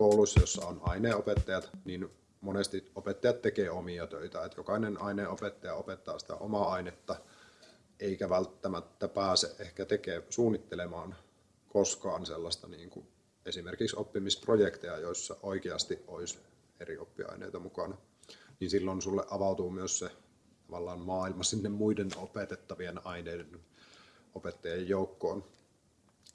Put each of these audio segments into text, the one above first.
kouluissa, jossa on aineenopettajat, niin monesti opettajat tekee omia töitä. Että jokainen aineenopettaja opettaa sitä omaa ainetta, eikä välttämättä pääse ehkä tekee, suunnittelemaan koskaan sellaista niin kuin esimerkiksi oppimisprojekteja, joissa oikeasti olisi eri oppiaineita mukana. Niin silloin sulle avautuu myös se tavallaan maailma sinne muiden opetettavien aineiden opettajien joukkoon.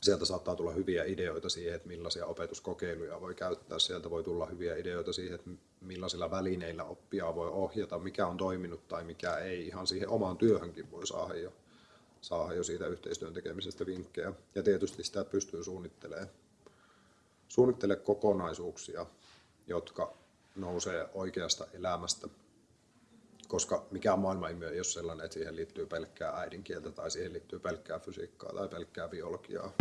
Sieltä saattaa tulla hyviä ideoita siihen, että millaisia opetuskokeiluja voi käyttää. Sieltä voi tulla hyviä ideoita siihen, että millaisilla välineillä oppia voi ohjata, mikä on toiminut tai mikä ei. Ihan siihen omaan työhönkin voi saada jo, saada jo siitä yhteistyön tekemisestä vinkkejä. Ja tietysti sitä pystyy suunnittelemaan. Suunnittele kokonaisuuksia, jotka nousee oikeasta elämästä koska mikään maailmanilmiö ei ole sellainen, että siihen liittyy pelkkää äidinkieltä tai siihen liittyy pelkkää fysiikkaa tai pelkkää biologiaa.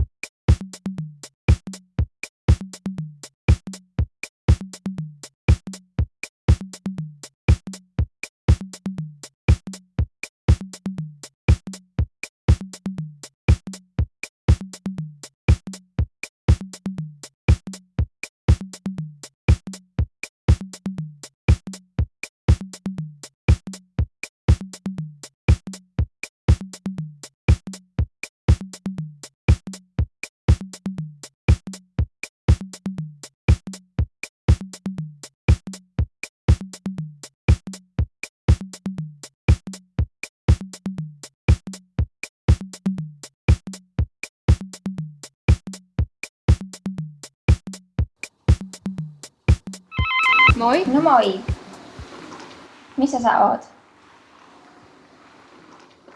Moi. No moi. Missä sä oot?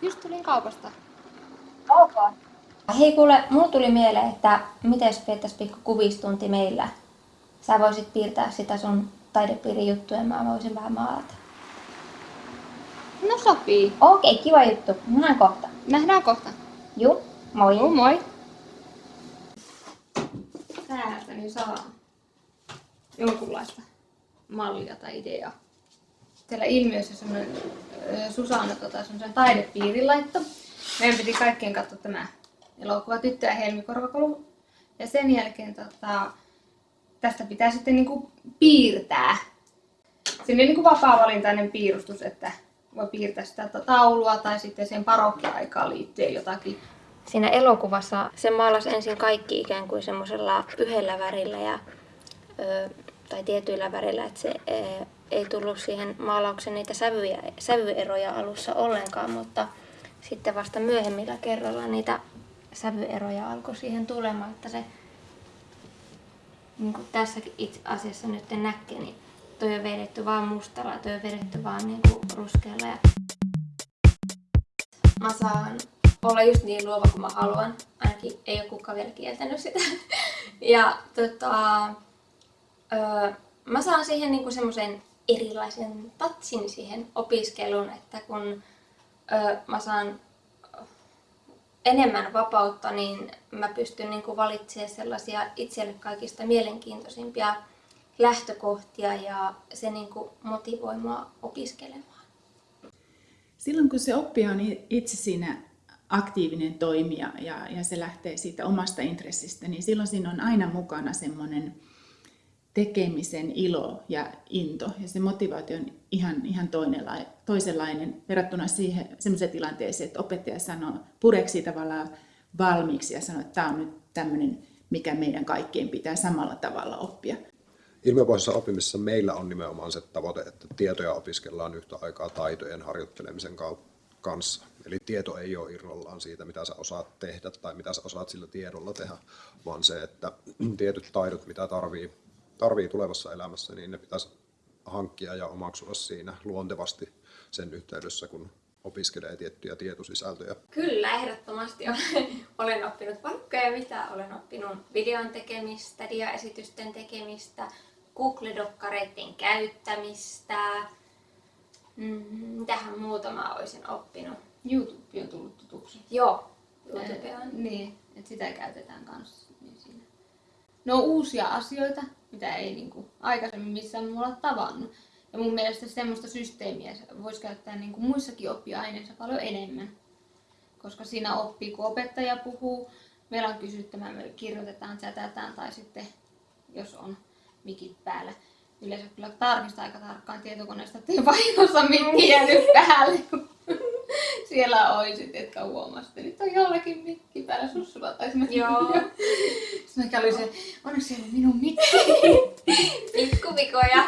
Just tulin kaupasta. Ok. Hei kuule, mulla tuli mieleen, että miten viettäis pikku kuvistunti meillä. Sä voisit piirtää sitä sun taidepiirin juttuja ja mä voisin vähän maalata. No sopii. Okei, okay, kiva juttu. Nähdään kohta. Nähdään kohta. Juu, moi. Joo, moi. Täältä niin saa jonkunlaista mallia tai ideaa. Siellä ilmiössä semmoinen Susanna tota, semmoisen taidepiirin laitto. Meidän piti kaikkien katsoa tämä elokuva Tyttö ja helmikorvakolu. Ja sen jälkeen tota, tästä pitää sitten niinku piirtää. Siinä on niinku vapaa-valintainen piirustus, että voi piirtää sitä taulua tai sitten sen parokkiaikaan liittyen jotakin. Siinä elokuvassa se maalasi ensin kaikki ikään kuin semmoisella yhdellä värillä ja, ö, tai tietyillä värillä, että se ö, ei tullut siihen maalauksen niitä sävyjä, sävyeroja alussa ollenkaan, mutta sitten vasta myöhemmillä kerralla niitä sävyeroja alkoi siihen tulemaan, että se niin kuin tässäkin itse asiassa nyt näkee, niin toi on vedetty vaan mustalla toi on vedetty vaan niin kuin ruskealla. Ja mä saan olla just niin luova kuin mä haluan. Ainakin ei ole kukaan vielä kieltänyt sitä. Ja tota, öö, mä saan siihen niinku semmoisen erilaisen tatsin siihen opiskeluun, että kun öö, mä saan enemmän vapautta, niin mä pystyn niinku valitsemaan sellaisia itselle kaikista mielenkiintoisimpia lähtökohtia ja se niinku motivoi mua opiskelemaan. Silloin kun se oppija on itse siinä aktiivinen toimija ja, ja se lähtee siitä omasta intressistä, niin silloin siinä on aina mukana semmoinen tekemisen ilo ja into. Ja se motivaatio on ihan, ihan toisenlainen verrattuna siihen semmoiseen tilanteeseen, että opettaja sanoo, pureksi tavallaan valmiiksi ja sanoo, että tämä on nyt tämmöinen, mikä meidän kaikkien pitää samalla tavalla oppia. Ilmiöpohjaisessa oppimisessa meillä on nimenomaan se tavoite, että tietoja opiskellaan yhtä aikaa taitojen harjoittelemisen kanssa. Eli tieto ei ole irrallaan siitä, mitä sä osaat tehdä tai mitä sä osaat sillä tiedolla tehdä, vaan se, että tietyt taidot, mitä tarvii, tarvii tulevassa elämässä, niin ne pitäisi hankkia ja omaksua siinä luontevasti sen yhteydessä, kun opiskelee tiettyjä tietosisältöjä. Kyllä, ehdottomasti olen, oppinut paikkoja, mitä olen oppinut videon tekemistä, diaesitysten tekemistä, Google-dokkareiden käyttämistä, mm, mitähän muuta mä olisin oppinut. YouTube on tullut tutuksi. Joo, YouTube on. Niin, että sitä käytetään kanssa. Niin siinä. No uusia asioita, mitä ei niinku aikaisemmin missään muualla tavannut. Ja mun mielestä semmoista systeemiä voisi käyttää niinku muissakin oppiaineissa paljon enemmän. Koska siinä oppii, kun opettaja puhuu, meillä on kysyttävää, me kirjoitetaan, chatataan tai sitten jos on mikit päällä. Yleensä kyllä tarkistaa aika tarkkaan tietokoneesta, että ei vahingossa mikki jäänyt päälle. kun Siellä oisit, etkä huomasit, että nyt on jollakin mikki päällä. Sussulla mennä. Joo. Sitten oli se, onneksi ei minun mikki. Pikkuvikoja.